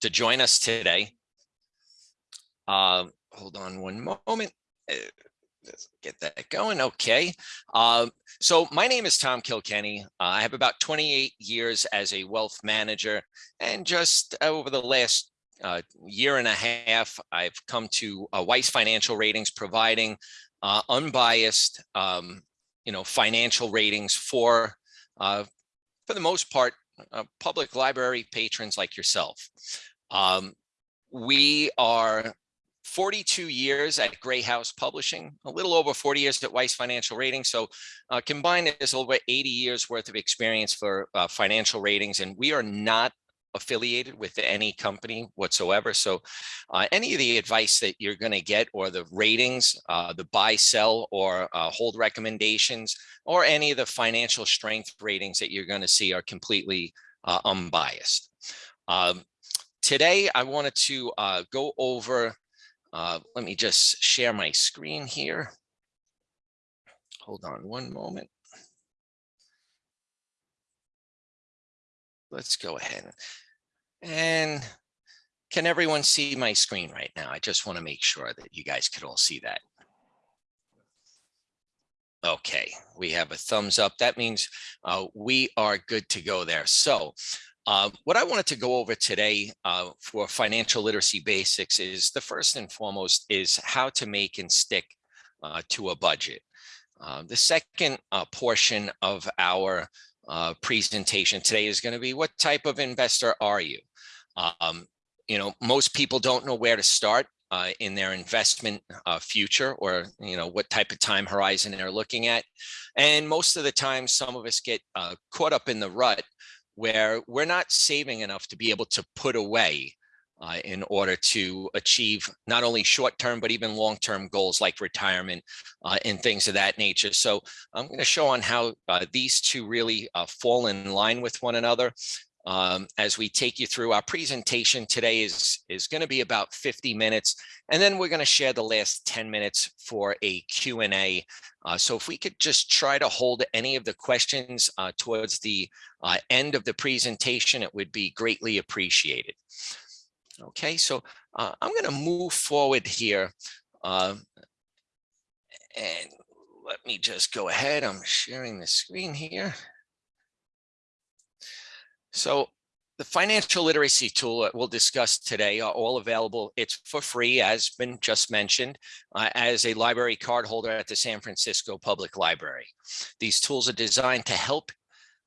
to join us today. Um, hold on one moment. Uh, let's get that going. Okay. Um, so my name is Tom Kilkenny. Uh, I have about 28 years as a wealth manager and just over the last uh, year and a half, I've come to uh, Weiss Financial Ratings providing uh, unbiased, um, you know, financial ratings for, uh, for the most part, uh, public library patrons like yourself. Um, we are 42 years at Grey House Publishing, a little over 40 years at Weiss Financial Ratings. So uh, combined, there's over 80 years worth of experience for uh, financial ratings, and we are not affiliated with any company whatsoever. So uh, any of the advice that you're going to get or the ratings, uh, the buy, sell, or uh, hold recommendations, or any of the financial strength ratings that you're going to see are completely uh, unbiased. Um, today, I wanted to uh, go over, uh, let me just share my screen here. Hold on one moment. let's go ahead. And can everyone see my screen right now? I just want to make sure that you guys could all see that. Okay, we have a thumbs up. That means uh, we are good to go there. So uh, what I wanted to go over today uh, for financial literacy basics is the first and foremost is how to make and stick uh, to a budget. Uh, the second uh, portion of our presentation today is going to be what type of investor are you? Um, you know, most people don't know where to start in their investment future or, you know, what type of time horizon they're looking at. And most of the time, some of us get caught up in the rut where we're not saving enough to be able to put away uh, in order to achieve not only short-term, but even long-term goals like retirement uh, and things of that nature. So I'm going to show on how uh, these two really uh, fall in line with one another. Um, as we take you through our presentation today is, is going to be about 50 minutes, and then we're going to share the last 10 minutes for a Q&A. Uh, so if we could just try to hold any of the questions uh, towards the end of the presentation, it would be greatly appreciated. Okay, so uh, I'm going to move forward here. Uh, and let me just go ahead. I'm sharing the screen here. So the financial literacy tool that we'll discuss today are all available. It's for free, as been just mentioned, uh, as a library card holder at the San Francisco Public Library. These tools are designed to help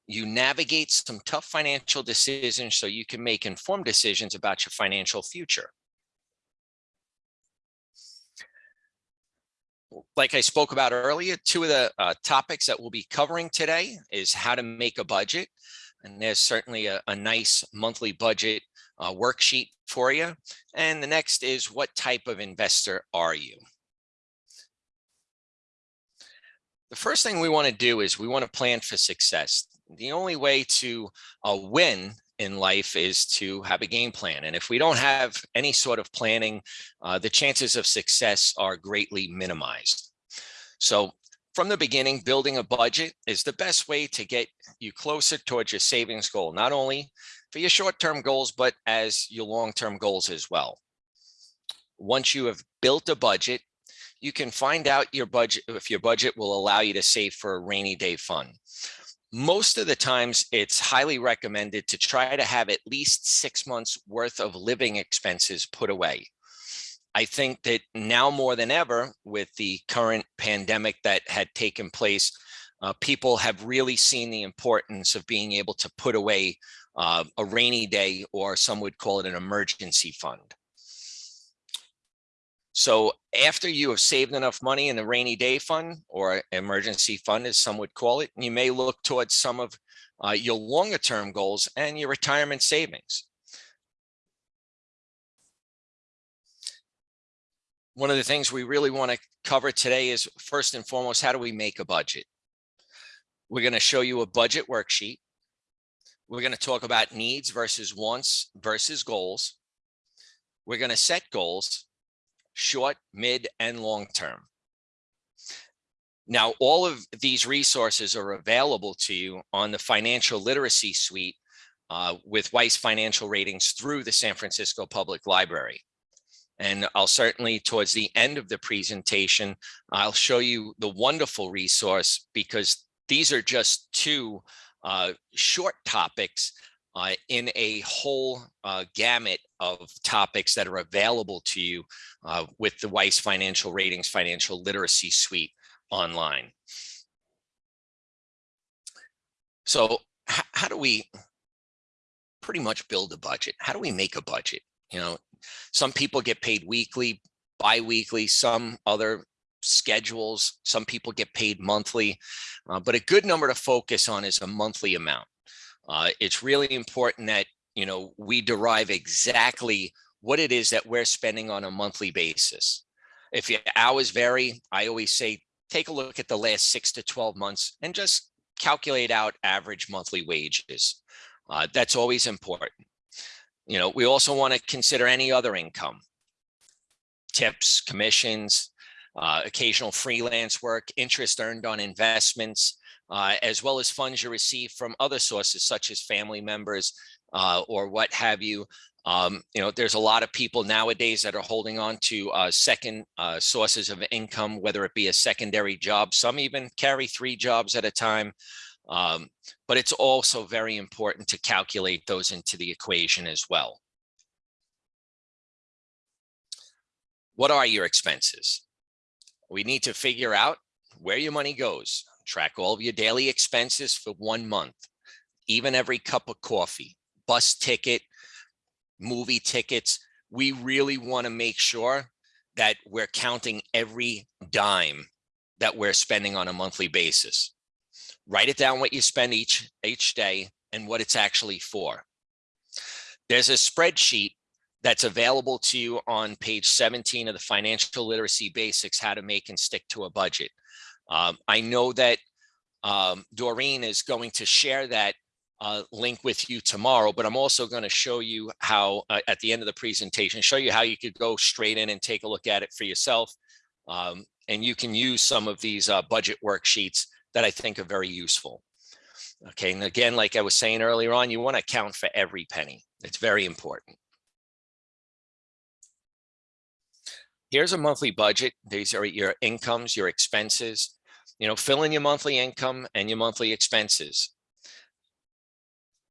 you navigate some tough financial decisions so you can make informed decisions about your financial future. Like I spoke about earlier, two of the uh, topics that we'll be covering today is how to make a budget. And there's certainly a, a nice monthly budget uh, worksheet for you. And the next is what type of investor are you? The first thing we want to do is we want to plan for success the only way to uh, win in life is to have a game plan. And if we don't have any sort of planning, uh, the chances of success are greatly minimized. So from the beginning, building a budget is the best way to get you closer towards your savings goal, not only for your short-term goals, but as your long-term goals as well. Once you have built a budget, you can find out your budget if your budget will allow you to save for a rainy day fund most of the times it's highly recommended to try to have at least six months worth of living expenses put away. I think that now more than ever with the current pandemic that had taken place, uh, people have really seen the importance of being able to put away uh, a rainy day or some would call it an emergency fund. So after you have saved enough money in the rainy day fund or emergency fund, as some would call it, you may look towards some of uh, your longer term goals and your retirement savings. One of the things we really want to cover today is first and foremost, how do we make a budget? We're going to show you a budget worksheet. We're going to talk about needs versus wants versus goals. We're going to set goals short, mid, and long term. Now, all of these resources are available to you on the financial literacy suite uh, with Weiss Financial Ratings through the San Francisco Public Library. And I'll certainly, towards the end of the presentation, I'll show you the wonderful resource because these are just two uh, short topics uh, in a whole uh, gamut of topics that are available to you uh, with the Weiss Financial Ratings Financial Literacy Suite online. So how do we pretty much build a budget? How do we make a budget? You know, some people get paid weekly, bi-weekly, some other schedules, some people get paid monthly, uh, but a good number to focus on is a monthly amount. Uh, it's really important that, you know, we derive exactly what it is that we're spending on a monthly basis. If your hours vary, I always say, take a look at the last six to 12 months and just calculate out average monthly wages. Uh, that's always important. You know, we also want to consider any other income, tips, commissions, uh, occasional freelance work, interest earned on investments, uh, as well as funds you receive from other sources such as family members uh, or what have you. Um, you know, there's a lot of people nowadays that are holding on to uh, second uh, sources of income, whether it be a secondary job. Some even carry three jobs at a time. Um, but it's also very important to calculate those into the equation as well. What are your expenses? We need to figure out where your money goes. Track all of your daily expenses for one month, even every cup of coffee, bus ticket, movie tickets. We really want to make sure that we're counting every dime that we're spending on a monthly basis write it down what you spend each each day and what it's actually for. There's a spreadsheet that's available to you on page 17 of the financial literacy basics, how to make and stick to a budget. Um, I know that um, Doreen is going to share that uh, link with you tomorrow, but I'm also going to show you how uh, at the end of the presentation, show you how you could go straight in and take a look at it for yourself. Um, and you can use some of these uh, budget worksheets that I think are very useful. Okay, and again, like I was saying earlier on, you want to account for every penny. It's very important. Here's a monthly budget. These are your incomes, your expenses. You know, fill in your monthly income and your monthly expenses.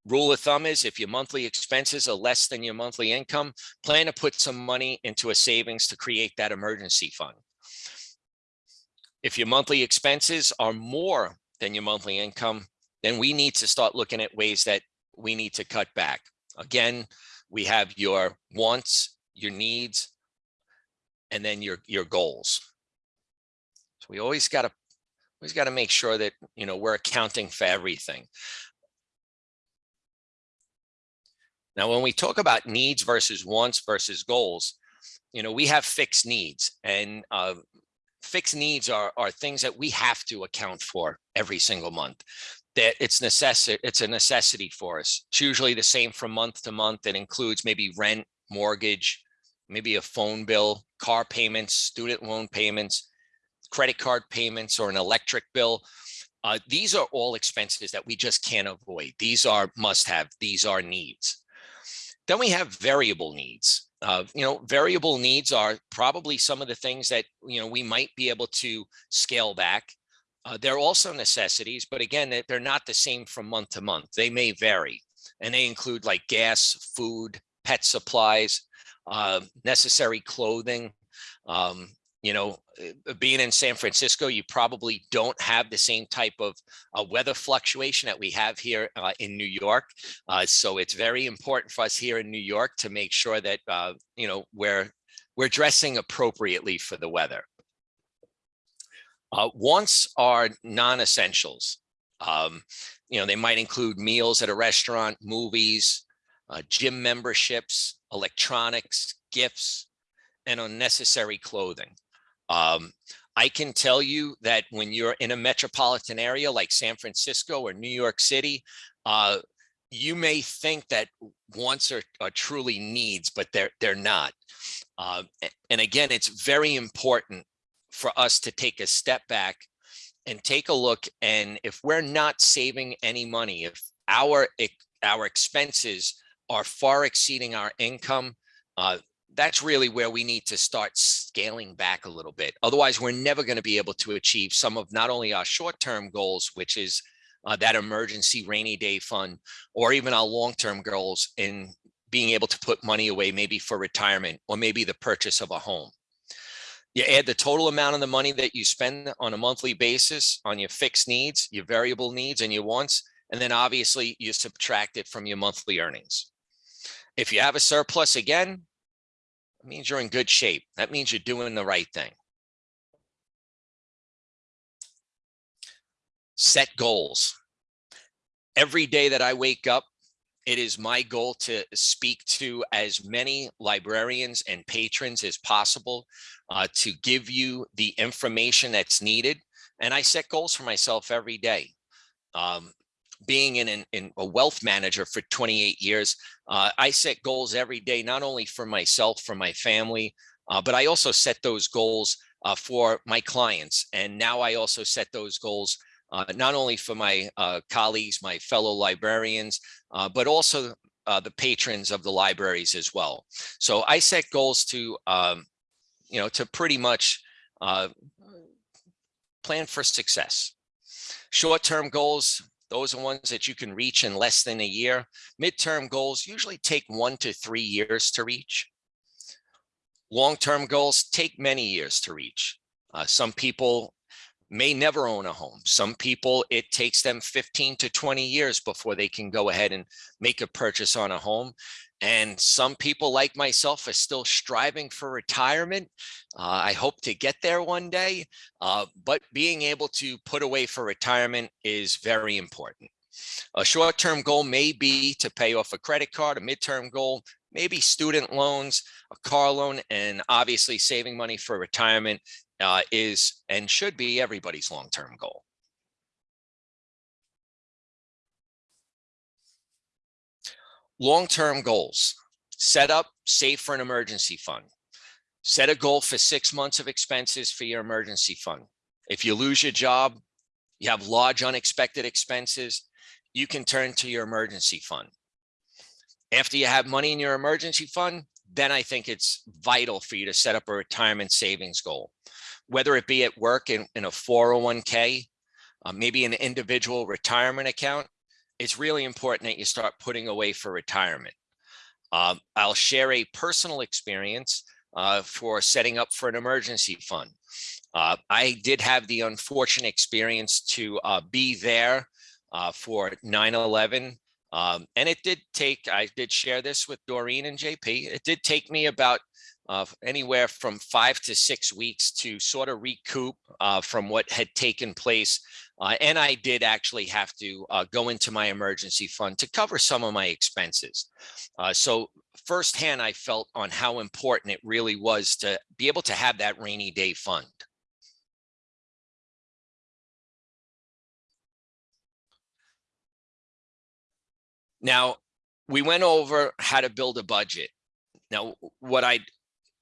Rule of thumb is if your monthly expenses are less than your monthly income, plan to put some money into a savings to create that emergency fund. If your monthly expenses are more than your monthly income, then we need to start looking at ways that we need to cut back. Again, we have your wants, your needs, and then your your goals. So we always got to always got to make sure that you know we're accounting for everything. Now, when we talk about needs versus wants versus goals, you know, we have fixed needs and uh, fixed needs are, are things that we have to account for every single month that it's necessary it's a necessity for us. It's usually the same from month to month. It includes maybe rent mortgage maybe a phone bill car payments student loan payments credit card payments or an electric bill. Uh, these are all expenses that we just can't avoid. These are must have these are needs. Then we have variable needs uh, you know, variable needs are probably some of the things that, you know, we might be able to scale back. Uh, they're also necessities, but again, they're not the same from month to month. They may vary and they include like gas, food, pet supplies, uh, necessary clothing, um, you know, uh, being in San Francisco, you probably don't have the same type of uh, weather fluctuation that we have here uh, in New York. Uh, so it's very important for us here in New York to make sure that, uh, you know, we're, we're dressing appropriately for the weather. Uh, wants are non-essentials. Um, you know, they might include meals at a restaurant, movies, gym memberships, electronics, gifts, and unnecessary clothing. Um, I can tell you that when you're in a metropolitan area like San Francisco or New York City, uh, you may think that wants are, are, truly needs, but they're they're not. Uh, and again, it's very important for us to take a step back and take a look. And if we're not saving any money, if our our expenses are far exceeding our income, uh, that's really where we need to start scaling back a little bit. Otherwise, we're never going to be able to achieve some of not only our short-term goals, which is uh, that emergency rainy day fund, or even our long-term goals in being able to put money away, maybe for retirement or maybe the purchase of a home. You add the total amount of the money that you spend on a monthly basis on your fixed needs, your variable needs and your wants, and then obviously you subtract it from your monthly earnings. If you have a surplus again, it means you're in good shape. That means you're doing the right thing. Set goals. Every day that I wake up, it is my goal to speak to as many librarians and patrons as possible uh, to give you the information that's needed. And I set goals for myself every day. Um, being in, in, in, a wealth manager for 28 years, uh, I set goals every day, not only for myself, for my family, uh, but I also set those goals uh, for my clients. And now I also set those goals uh, not only for my uh, colleagues, my fellow librarians, uh, but also the patrons of the libraries as well. So I set goals to, um, you know, to pretty much plan for success. Short-term goals, those are ones that you can reach in less than a year. Midterm goals usually take one to three years to reach. Long-term goals take many years to reach. Uh, some people may never own a home. Some people, it takes them 15 to 20 years before they can go ahead and make a purchase on a home. And some people like myself are still striving for retirement. Uh, I hope to get there one day, uh, but being able to put away for retirement is very important. A short-term goal may be to pay off a credit card, a midterm goal, maybe student loans, a car loan, and obviously saving money for retirement uh, is and should be everybody's long-term goal. Long-term goals, set up, save for an emergency fund. Set a goal for six months of expenses for your emergency fund. If you lose your job, you have large unexpected expenses, you can turn to your emergency fund. After you have money in your emergency fund, then I think it's vital for you to set up a retirement savings goal, whether it be at work in, in a 401k, uh, maybe an individual retirement account, it's really important that you start putting away for retirement. Um, I'll share a personal experience uh, for setting up for an emergency fund. Uh, I did have the unfortunate experience to uh, be there uh, for 9-11. Um, and it did take, I did share this with Doreen and JP, it did take me about uh, anywhere from five to six weeks to sort of recoup uh, from what had taken place. Uh, and I did actually have to uh, go into my emergency fund to cover some of my expenses. Uh, so firsthand, I felt on how important it really was to be able to have that rainy day fund. Now, we went over how to build a budget. Now, what I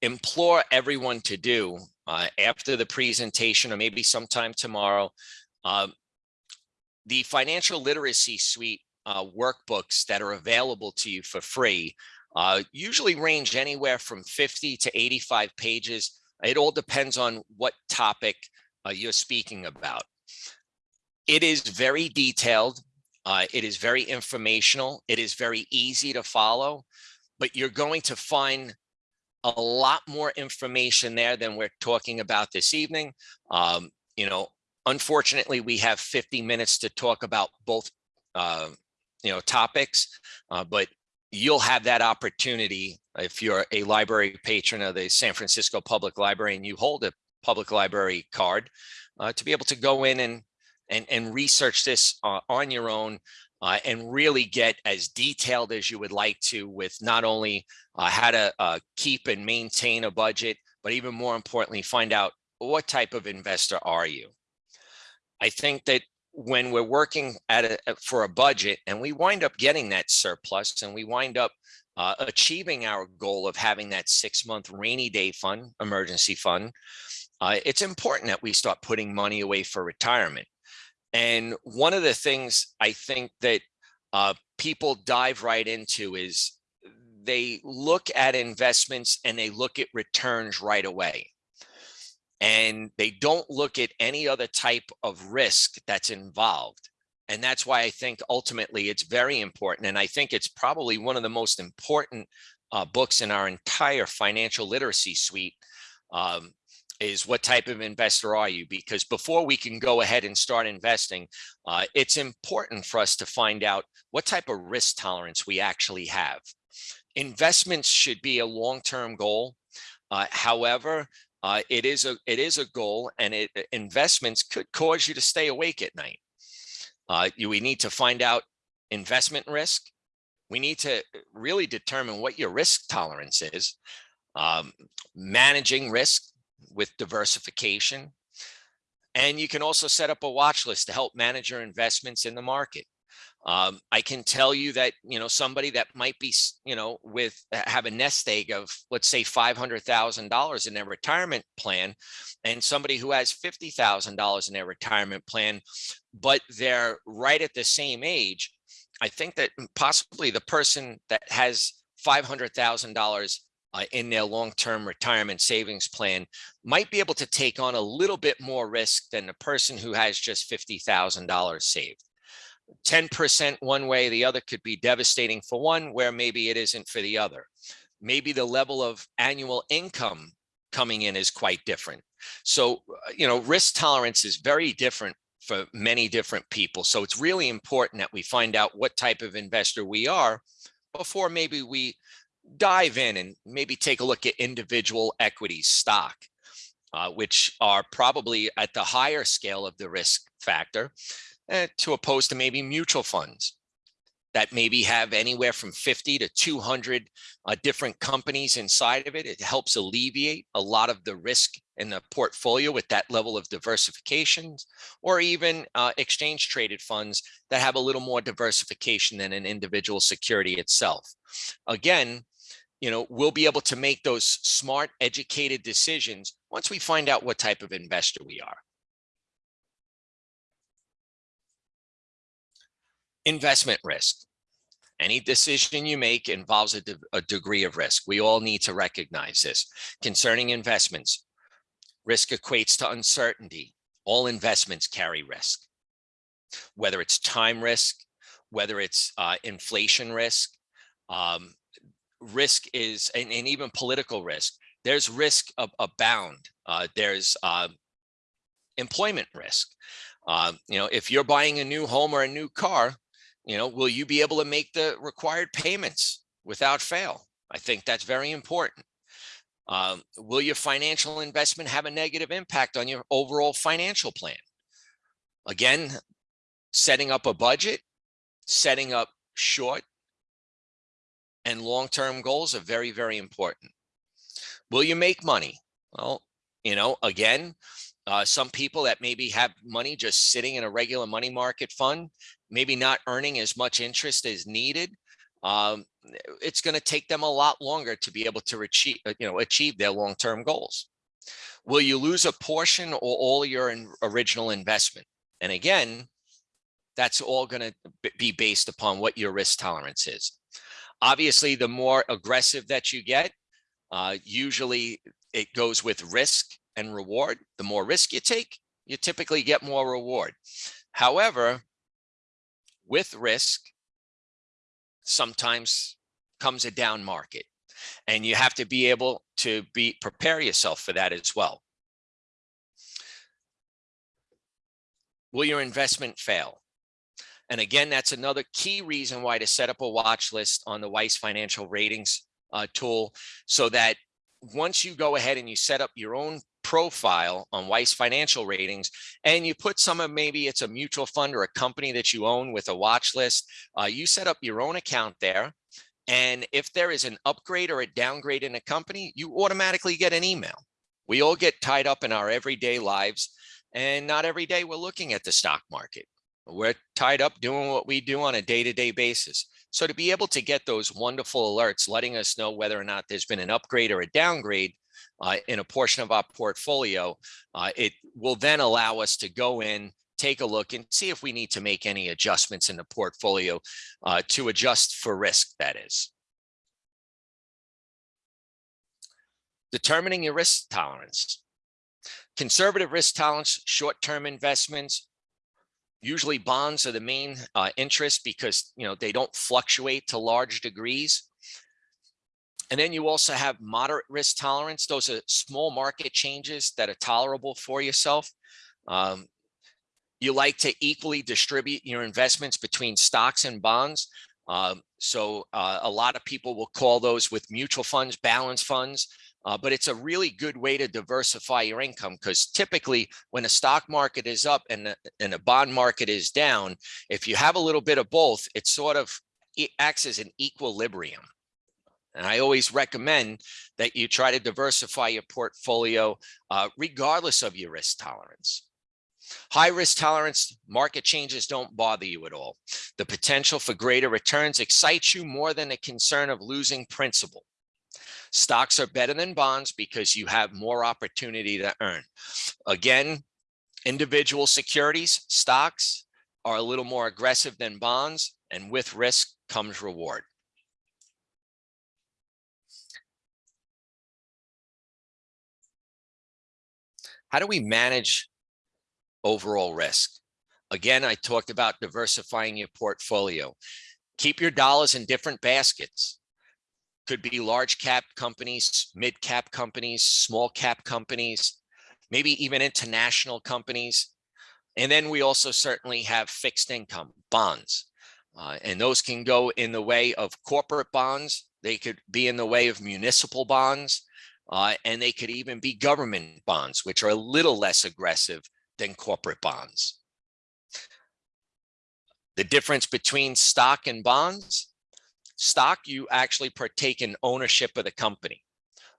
implore everyone to do uh, after the presentation or maybe sometime tomorrow, uh, the financial literacy suite uh, workbooks that are available to you for free uh, usually range anywhere from 50 to 85 pages. It all depends on what topic uh, you're speaking about. It is very detailed. Uh, it is very informational. It is very easy to follow, but you're going to find a lot more information there than we're talking about this evening. Um, you know, unfortunately, we have 50 minutes to talk about both, uh, you know, topics, uh, but you'll have that opportunity if you're a library patron of the San Francisco Public Library and you hold a public library card uh, to be able to go in and and, and research this uh, on your own uh, and really get as detailed as you would like to with not only uh, how to uh, keep and maintain a budget, but even more importantly, find out what type of investor are you? I think that when we're working at a, for a budget and we wind up getting that surplus and we wind up uh, achieving our goal of having that six month rainy day fund, emergency fund, uh, it's important that we start putting money away for retirement. And one of the things I think that uh, people dive right into is they look at investments and they look at returns right away. And they don't look at any other type of risk that's involved. And that's why I think ultimately it's very important. And I think it's probably one of the most important uh, books in our entire financial literacy suite um, is what type of investor are you? Because before we can go ahead and start investing, uh, it's important for us to find out what type of risk tolerance we actually have. Investments should be a long-term goal. Uh, however, uh, it is a it is a goal, and it investments could cause you to stay awake at night. Uh, you, we need to find out investment risk. We need to really determine what your risk tolerance is. Um, managing risk with diversification. And you can also set up a watch list to help manage your investments in the market. Um, I can tell you that, you know, somebody that might be, you know, with have a nest egg of, let's say, $500,000 in their retirement plan and somebody who has $50,000 in their retirement plan, but they're right at the same age. I think that possibly the person that has $500,000 uh, in their long-term retirement savings plan might be able to take on a little bit more risk than the person who has just $50,000 saved. 10% one way, the other could be devastating for one where maybe it isn't for the other. Maybe the level of annual income coming in is quite different. So, uh, you know, risk tolerance is very different for many different people. So it's really important that we find out what type of investor we are before maybe we dive in and maybe take a look at individual equities stock, uh, which are probably at the higher scale of the risk factor uh, to opposed to maybe mutual funds that maybe have anywhere from 50 to 200 uh, different companies inside of it. It helps alleviate a lot of the risk in the portfolio with that level of diversification, or even uh, exchange traded funds that have a little more diversification than an individual security itself. Again, you know, we'll be able to make those smart, educated decisions once we find out what type of investor we are. Investment risk. Any decision you make involves a, de a degree of risk. We all need to recognize this. Concerning investments, risk equates to uncertainty. All investments carry risk, whether it's time risk, whether it's uh, inflation risk, um, risk is, and, and even political risk, there's risk of, abound. Uh, there's uh, employment risk. Uh, you know, if you're buying a new home or a new car, you know, will you be able to make the required payments without fail? I think that's very important. Um, will your financial investment have a negative impact on your overall financial plan? Again, setting up a budget, setting up short and long-term goals are very, very important. Will you make money? Well, you know, again, uh, some people that maybe have money just sitting in a regular money market fund, maybe not earning as much interest as needed. Um, it's going to take them a lot longer to be able to achieve, uh, you know, achieve their long-term goals. Will you lose a portion or all your original investment? And again, that's all going to be based upon what your risk tolerance is. Obviously, the more aggressive that you get, uh, usually it goes with risk and reward. The more risk you take, you typically get more reward. However, with risk, sometimes comes a down market and you have to be able to be prepare yourself for that as well. Will your investment fail? And again, that's another key reason why to set up a watch list on the Weiss financial ratings uh, tool so that once you go ahead and you set up your own profile on Weiss financial ratings and you put some of maybe it's a mutual fund or a company that you own with a watch list, uh, you set up your own account there. And if there is an upgrade or a downgrade in a company, you automatically get an email. We all get tied up in our everyday lives and not every day we're looking at the stock market. We're tied up doing what we do on a day-to-day -day basis. So to be able to get those wonderful alerts, letting us know whether or not there's been an upgrade or a downgrade in a portion of our portfolio, uh, it will then allow us to go in take a look and see if we need to make any adjustments in the portfolio uh, to adjust for risk, that is. Determining your risk tolerance. Conservative risk tolerance, short-term investments, usually bonds are the main uh, interest because you know they don't fluctuate to large degrees. And then you also have moderate risk tolerance. Those are small market changes that are tolerable for yourself. Um, you like to equally distribute your investments between stocks and bonds. Um, so uh, a lot of people will call those with mutual funds, balance funds, uh, but it's a really good way to diversify your income because typically when a stock market is up and, and a bond market is down, if you have a little bit of both, it sort of it acts as an equilibrium. And I always recommend that you try to diversify your portfolio uh, regardless of your risk tolerance. High risk tolerance, market changes don't bother you at all. The potential for greater returns excites you more than the concern of losing principal. Stocks are better than bonds because you have more opportunity to earn. Again, individual securities, stocks are a little more aggressive than bonds and with risk comes reward. How do we manage overall risk? Again, I talked about diversifying your portfolio. Keep your dollars in different baskets. Could be large cap companies, mid cap companies, small cap companies, maybe even international companies. And then we also certainly have fixed income bonds. Uh, and those can go in the way of corporate bonds. They could be in the way of municipal bonds. Uh, and they could even be government bonds, which are a little less aggressive than corporate bonds. The difference between stock and bonds, stock, you actually partake in ownership of the company.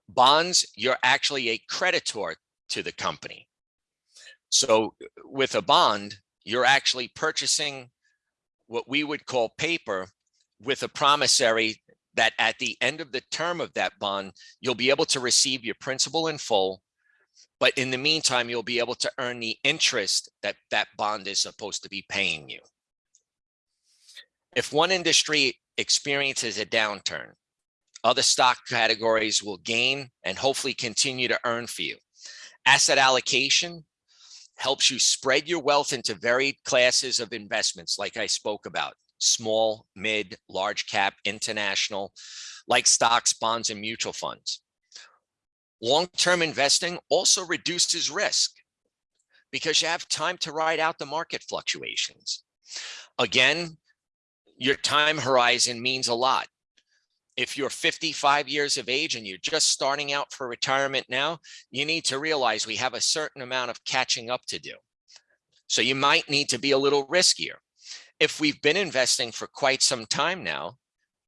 Bonds, you're actually a creditor to the company. So with a bond, you're actually purchasing what we would call paper with a promissory that at the end of the term of that bond, you'll be able to receive your principal in full. But in the meantime, you'll be able to earn the interest that that bond is supposed to be paying you. If one industry experiences a downturn, other stock categories will gain and hopefully continue to earn for you. Asset allocation helps you spread your wealth into varied classes of investments like I spoke about small, mid, large cap, international, like stocks, bonds, and mutual funds. Long-term investing also reduces risk because you have time to ride out the market fluctuations. Again, your time horizon means a lot. If you're 55 years of age and you're just starting out for retirement now, you need to realize we have a certain amount of catching up to do. So you might need to be a little riskier if we've been investing for quite some time now,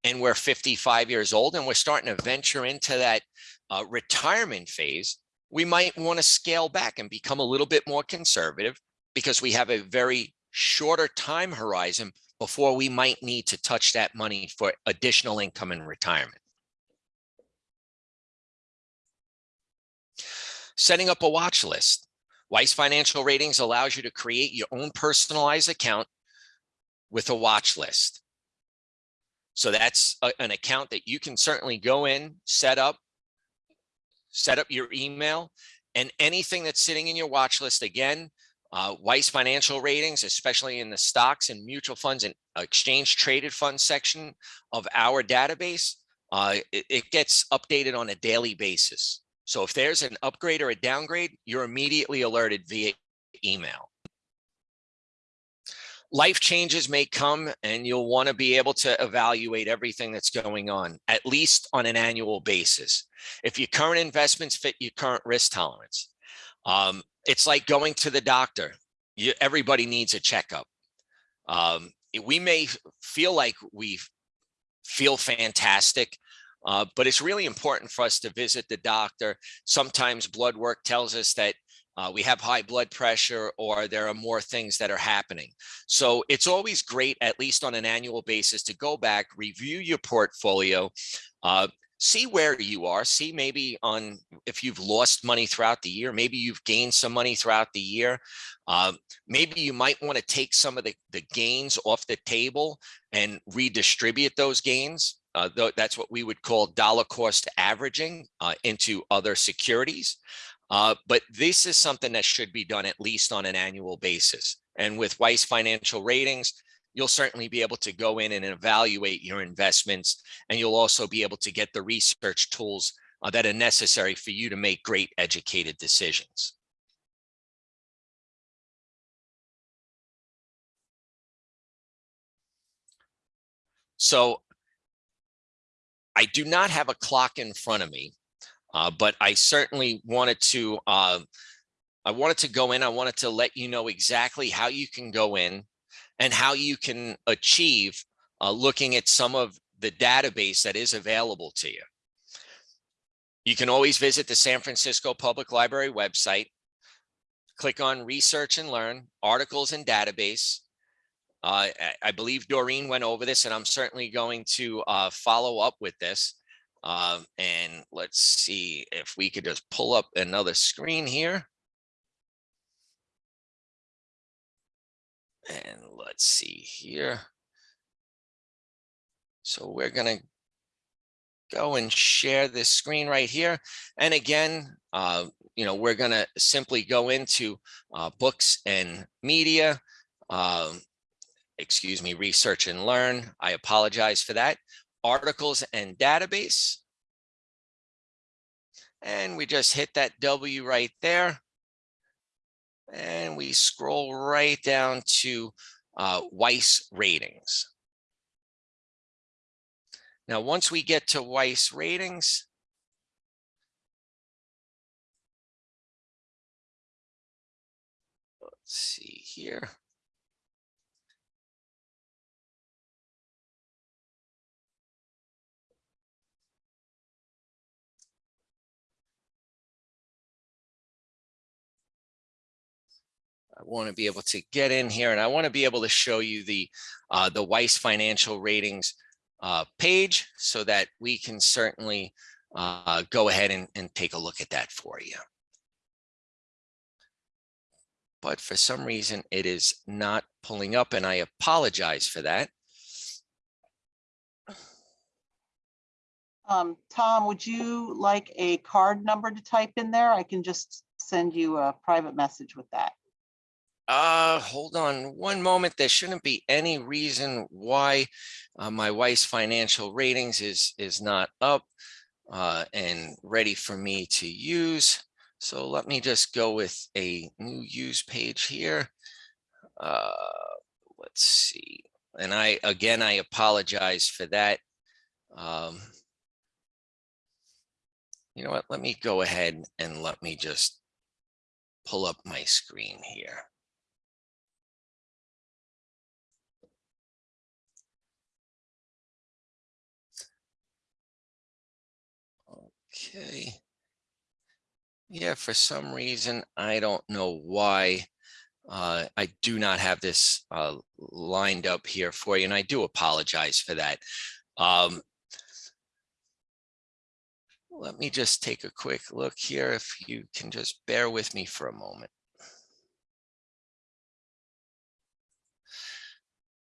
and we're 55 years old and we're starting to venture into that uh, retirement phase, we might want to scale back and become a little bit more conservative because we have a very shorter time horizon before we might need to touch that money for additional income in retirement. Setting up a watch list. Weiss Financial Ratings allows you to create your own personalized account with a watch list. So that's a, an account that you can certainly go in, set up, set up your email and anything that's sitting in your watch list. Again, uh, Weiss financial ratings, especially in the stocks and mutual funds and exchange traded fund section of our database, uh, it, it gets updated on a daily basis. So if there's an upgrade or a downgrade, you're immediately alerted via email life changes may come and you'll want to be able to evaluate everything that's going on, at least on an annual basis. If your current investments fit your current risk tolerance, um, it's like going to the doctor. You, everybody needs a checkup. Um, we may feel like we feel fantastic, uh, but it's really important for us to visit the doctor. Sometimes blood work tells us that uh, we have high blood pressure or there are more things that are happening. So it's always great, at least on an annual basis, to go back, review your portfolio, uh, see where you are, see maybe on if you've lost money throughout the year, maybe you've gained some money throughout the year. Um, maybe you might want to take some of the, the gains off the table and redistribute those gains. Uh, th that's what we would call dollar cost averaging uh, into other securities. Uh, but this is something that should be done at least on an annual basis. And with Weiss Financial Ratings, you'll certainly be able to go in and evaluate your investments. And you'll also be able to get the research tools uh, that are necessary for you to make great educated decisions. So I do not have a clock in front of me, uh, but I certainly wanted to uh, I wanted to go in. I wanted to let you know exactly how you can go in and how you can achieve uh, looking at some of the database that is available to you. You can always visit the San Francisco Public Library website, click on research and learn, articles and database. Uh, I believe Doreen went over this and I'm certainly going to uh, follow up with this. Uh, and let's see if we could just pull up another screen here. And let's see here. So we're going to go and share this screen right here. And again, uh, you know, we're going to simply go into uh, books and media, um, excuse me, research and learn. I apologize for that. Articles and database. And we just hit that W right there and we scroll right down to uh, Weiss ratings. Now, once we get to Weiss ratings, let's see here. I want to be able to get in here and I want to be able to show you the uh, the Weiss financial ratings uh, page so that we can certainly uh, go ahead and, and take a look at that for you. But for some reason it is not pulling up and I apologize for that. Um, Tom, would you like a card number to type in there? I can just send you a private message with that. Uh, hold on one moment. There shouldn't be any reason why uh, my Weiss financial ratings is is not up uh, and ready for me to use. So let me just go with a new use page here. Uh, let's see. And I, again, I apologize for that. Um, you know what, let me go ahead and let me just pull up my screen here. Okay. Yeah, for some reason, I don't know why uh, I do not have this uh, lined up here for you, and I do apologize for that. Um, let me just take a quick look here, if you can just bear with me for a moment.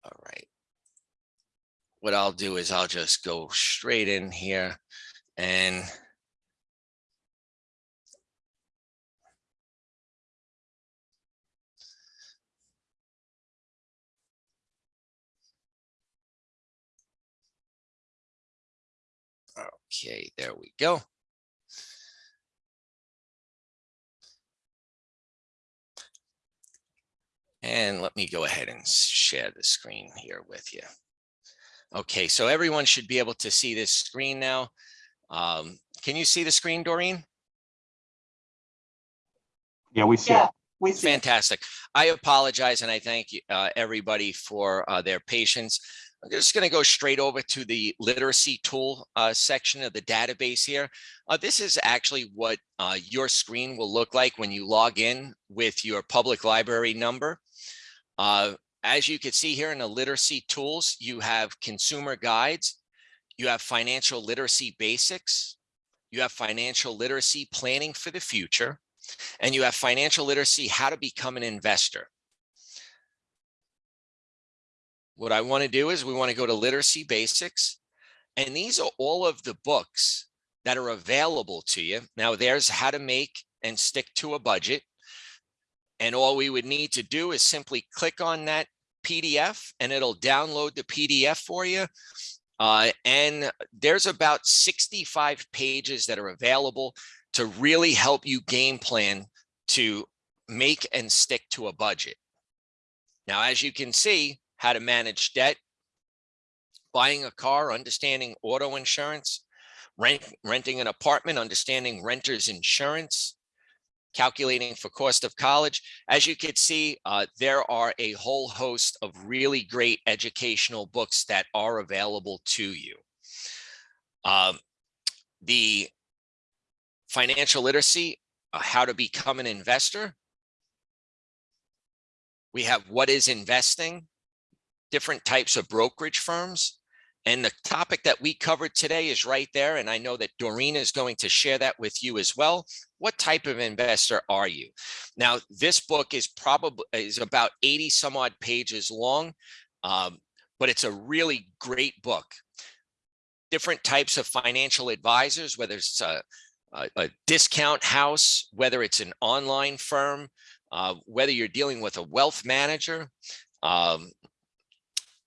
All right. What I'll do is I'll just go straight in here and Okay, there we go. And let me go ahead and share the screen here with you. Okay, so everyone should be able to see this screen now. Um, can you see the screen, Doreen? Yeah, we see Yeah, it. we see. it. Fantastic. I apologize and I thank you, uh, everybody for uh, their patience. I'm just going to go straight over to the literacy tool uh, section of the database here. Uh, this is actually what uh, your screen will look like when you log in with your public library number. Uh, as you can see here in the literacy tools, you have consumer guides. You have financial literacy basics. You have financial literacy planning for the future. And you have financial literacy, how to become an investor. What I want to do is we want to go to literacy basics. And these are all of the books that are available to you. Now there's how to make and stick to a budget. And all we would need to do is simply click on that PDF and it'll download the PDF for you. Uh, and there's about 65 pages that are available to really help you game plan to make and stick to a budget. Now, as you can see, how to manage debt, buying a car, understanding auto insurance, rent, renting an apartment, understanding renter's insurance, calculating for cost of college. As you can see, uh, there are a whole host of really great educational books that are available to you. Um, the financial literacy, uh, how to become an investor. We have what is investing, different types of brokerage firms. And the topic that we covered today is right there. And I know that Doreen is going to share that with you as well. What type of investor are you? Now, this book is probably is about 80 some odd pages long, um, but it's a really great book. Different types of financial advisors, whether it's a, a, a discount house, whether it's an online firm, uh, whether you're dealing with a wealth manager, um,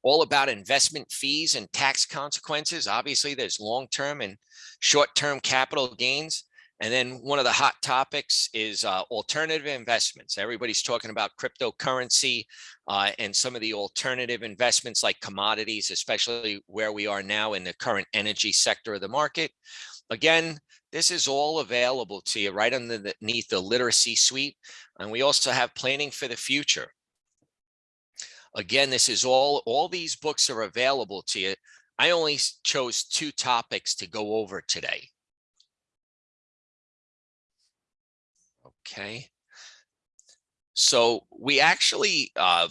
all about investment fees and tax consequences. Obviously, there's long-term and short-term capital gains. And then one of the hot topics is uh, alternative investments. Everybody's talking about cryptocurrency uh, and some of the alternative investments like commodities, especially where we are now in the current energy sector of the market. Again, this is all available to you right underneath the literacy suite. And we also have planning for the future. Again, this is all, all these books are available to you. I only chose two topics to go over today. Okay. So we actually, uh,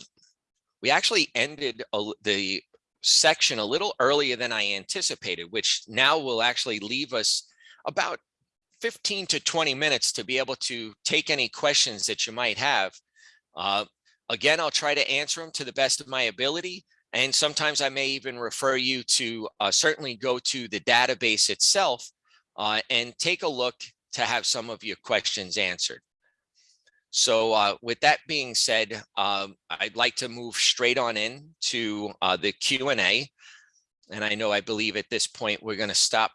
we actually ended a, the section a little earlier than I anticipated, which now will actually leave us about 15 to 20 minutes to be able to take any questions that you might have. Uh, Again, I'll try to answer them to the best of my ability. And sometimes I may even refer you to uh, certainly go to the database itself uh, and take a look to have some of your questions answered. So uh, with that being said, um, I'd like to move straight on in to uh, the Q&A. And I know I believe at this point we're going to stop